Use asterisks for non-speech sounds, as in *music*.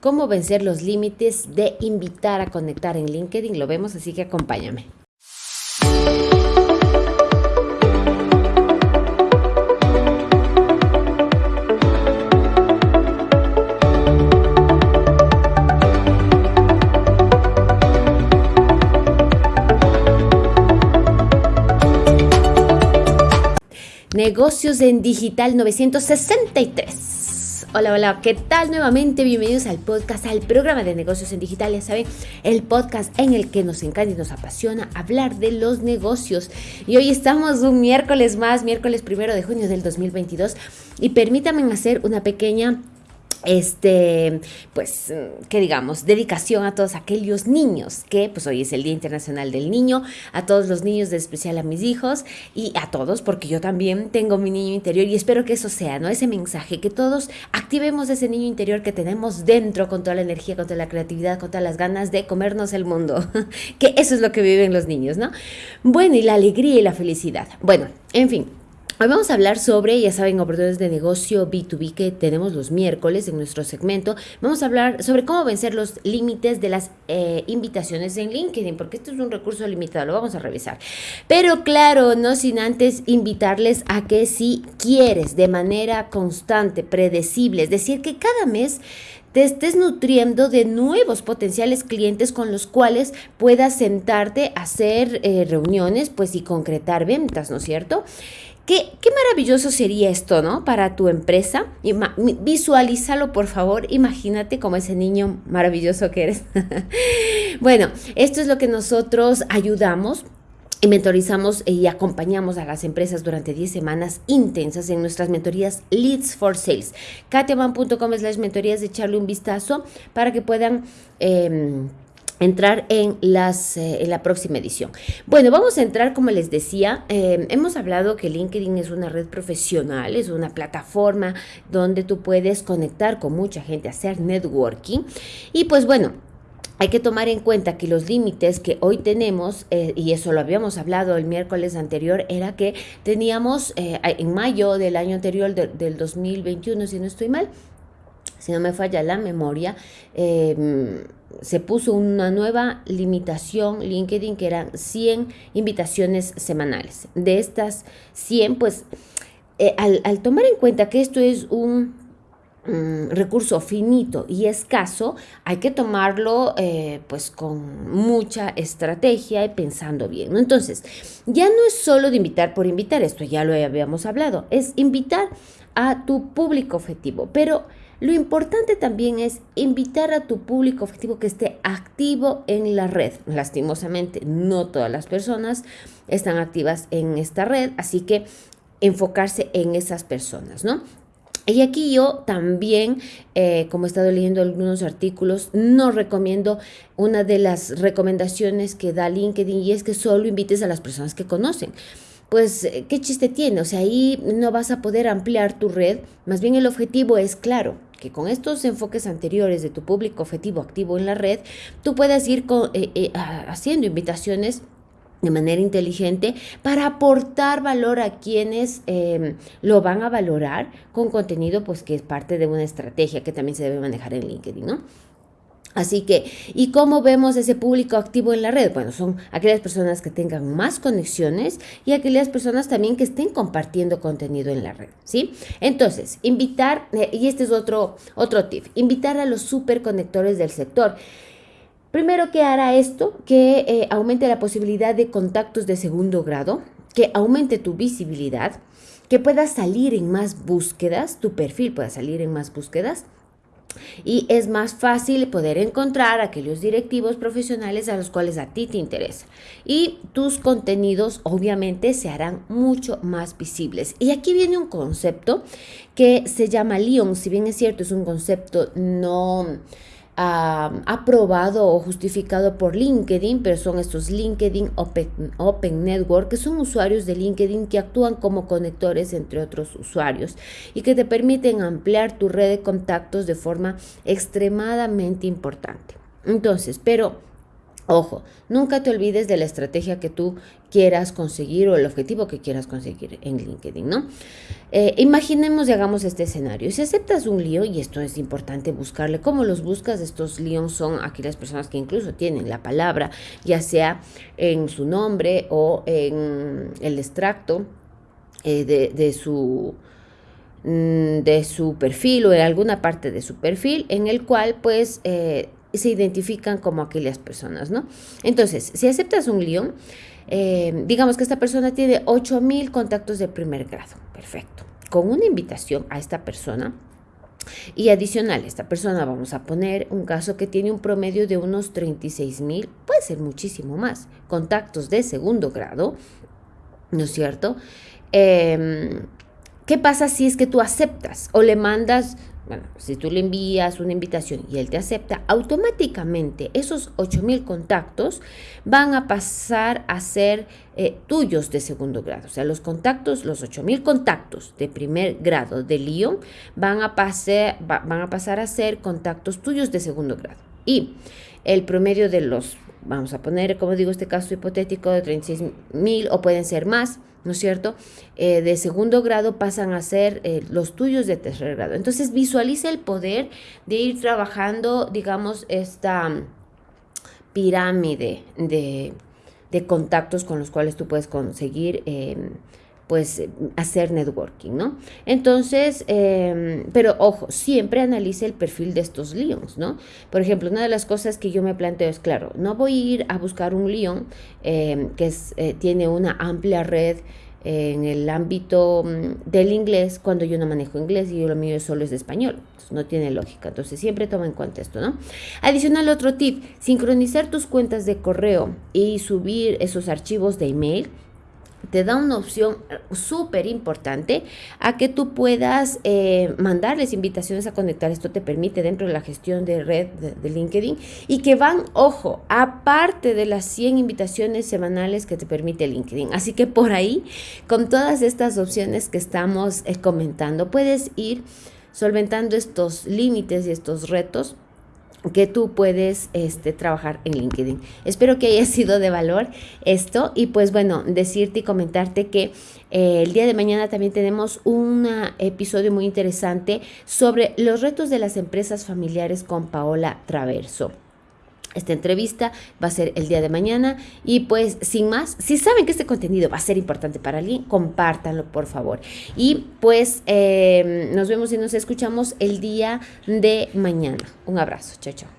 cómo vencer los límites de invitar a conectar en LinkedIn. Lo vemos, así que acompáñame. Negocios en Digital 963. Hola, hola, ¿qué tal nuevamente? Bienvenidos al podcast, al programa de negocios en digital, ya saben, el podcast en el que nos encanta y nos apasiona hablar de los negocios. Y hoy estamos un miércoles más, miércoles primero de junio del 2022, y permítanme hacer una pequeña este, pues, que digamos, dedicación a todos aquellos niños, que pues hoy es el Día Internacional del Niño, a todos los niños, de especial a mis hijos y a todos, porque yo también tengo mi niño interior y espero que eso sea, ¿no? Ese mensaje, que todos activemos ese niño interior que tenemos dentro con toda la energía, con toda la creatividad, con todas las ganas de comernos el mundo, *laughs* que eso es lo que viven los niños, ¿no? Bueno, y la alegría y la felicidad. Bueno, en fin. Hoy vamos a hablar sobre, ya saben, oportunidades de negocio B2B que tenemos los miércoles en nuestro segmento. Vamos a hablar sobre cómo vencer los límites de las eh, invitaciones en LinkedIn, porque esto es un recurso limitado, lo vamos a revisar. Pero claro, no sin antes invitarles a que si quieres de manera constante, predecible, es decir, que cada mes te estés nutriendo de nuevos potenciales clientes con los cuales puedas sentarte a hacer eh, reuniones pues y concretar ventas, ¿no es cierto? Qué, maravilloso sería esto, ¿no? Para tu empresa. Visualízalo, por favor. Imagínate como ese niño maravilloso que eres. *laughs* bueno, esto es lo que nosotros ayudamos y mentorizamos y acompañamos a las empresas durante 10 semanas intensas en nuestras mentorías Leads for Sales. katiaman.com slash mentorías echarle un vistazo para que puedan... Em, entrar en, las, eh, en la próxima edición. Bueno, vamos a entrar, como les decía, em, hemos hablado que LinkedIn es una red profesional, es una plataforma donde tú puedes conectar con mucha gente, hacer networking. Y pues bueno, hay que tomar en cuenta que los límites que hoy tenemos, eh, y eso lo habíamos hablado el miércoles anterior, era que teníamos eh, en mayo del año anterior, del 2021, si no estoy mal, si no me falla la memoria, em, se puso una nueva limitación LinkedIn que eran 100 invitaciones semanales. De estas 100, pues eh, al, tomar en cuenta que esto es un mm, recurso finito y escaso, hay que tomarlo eh, pues con mucha estrategia y pensando bien. Entonces, ya no es solo de invitar por invitar, esto ya lo habíamos hablado, es invitar a tu público objetivo, pero lo importante también es invitar a tu público objetivo que esté activo en la red. Lastimosamente, no todas las personas están activas en esta red, así que enfocarse en esas personas, ¿no? Y aquí yo también, eh, como he estado leyendo algunos artículos, no recomiendo una de las recomendaciones que da LinkedIn y es que solo invites a las personas que conocen pues, eh, ¿qué chiste tiene? O sea, ahí no vas a poder ampliar tu red. Más bien el objetivo es claro, que con estos enfoques anteriores de tu público objetivo activo en la red, tú puedas ir eh, eh, haciendo invitaciones de manera inteligente para aportar valor a quienes em, lo van a valorar con contenido pues que es parte de una estrategia que también se debe manejar en LinkedIn, ¿no? Así que, ¿y cómo vemos ese público activo en la red? Bueno, son aquellas personas que tengan más conexiones y aquellas personas también que estén compartiendo contenido en la red, ¿sí? Entonces, invitar, eh, y este es otro, otro tip, invitar a los superconectores del sector. Primero que hará esto, que eh, aumente la posibilidad de contactos de segundo grado, que aumente tu visibilidad, que puedas salir en más búsquedas, tu perfil pueda salir en más búsquedas, y es más fácil poder encontrar aquellos directivos profesionales a los cuales a ti te interesa. Y tus contenidos obviamente se harán mucho más visibles. Y aquí viene un concepto que se llama Leon, si bien es cierto, es un concepto no aprobado o justificado por LinkedIn, pero son estos LinkedIn Open, Network, que son usuarios de LinkedIn que actúan como conectores entre otros usuarios y que te permiten ampliar tu red de contactos de forma extremadamente importante. Entonces, pero Ojo, nunca te olvides de la estrategia que tú quieras conseguir o el objetivo que quieras conseguir en LinkedIn, ¿no? Eh, imaginemos y hagamos este escenario. Si aceptas un lío, y esto es importante buscarle, ¿cómo los buscas? Estos líos son aquellas personas que incluso tienen la palabra, ya sea en su nombre o en el extracto eh, de, su mm, de su perfil o en alguna parte de su perfil en el cual pues eh, se identifican como aquellas personas, ¿no? Entonces, si aceptas un guion, eh, digamos que esta persona tiene 8000 contactos de primer grado, perfecto. Con una invitación a esta persona, y adicional, esta persona vamos a poner un caso que tiene un promedio de unos 36 mil, puede ser muchísimo más, contactos de segundo grado, ¿no es cierto? Em, ¿Qué pasa si es que tú aceptas o le mandas bueno, si tú le envías una invitación y él te acepta, automáticamente esos 8000 contactos van a pasar a ser eh, tuyos de segundo grado. O sea, los contactos, los 8000 contactos de primer grado de Lyon van a, pasar, van a pasar a ser contactos tuyos de segundo grado. Y el promedio de los, vamos a poner, como digo, este caso hipotético de 36.000 o pueden ser más, ¿no es cierto? Eh, de segundo grado pasan a ser eh, los tuyos de tercer grado. Entonces visualiza el poder de ir trabajando, digamos, esta pirámide de, contactos con los cuales tú puedes conseguir em, pues hacer networking, ¿no? Entonces, em, pero ojo, siempre analice el perfil de estos leons, ¿no? Por ejemplo, una de las cosas que yo me planteo es, claro, no voy a ir a buscar un leon em, que eh, tiene una amplia red en el ámbito mm, del inglés cuando yo no manejo inglés y yo lo mío solo es de español. no tiene lógica. Entonces siempre toma en cuenta esto, ¿no? Adicional, otro tip, sincronizar tus cuentas de correo y subir esos archivos de email te da una opción eh, súper importante a que tú puedas eh, mandarles invitaciones a conectar. Esto te permite dentro de la gestión de red de, LinkedIn y que van, ojo, aparte de las 100 invitaciones semanales que te permite LinkedIn. Así que por ahí, con todas estas opciones que estamos eh, comentando, puedes ir solventando estos límites y estos retos que tú puedes este, trabajar en LinkedIn. Espero que haya *laughs* sido de valor esto y pues bueno, decirte y comentarte que eh, el día de mañana también tenemos un episodio muy interesante sobre los retos de las empresas familiares con Paola Traverso. Esta entrevista va a ser el día de mañana y pues sin más, si saben que este contenido va a ser importante para alguien, compártanlo por favor. Y pues eh, nos vemos y nos escuchamos el día de mañana. Un abrazo, chao, chao.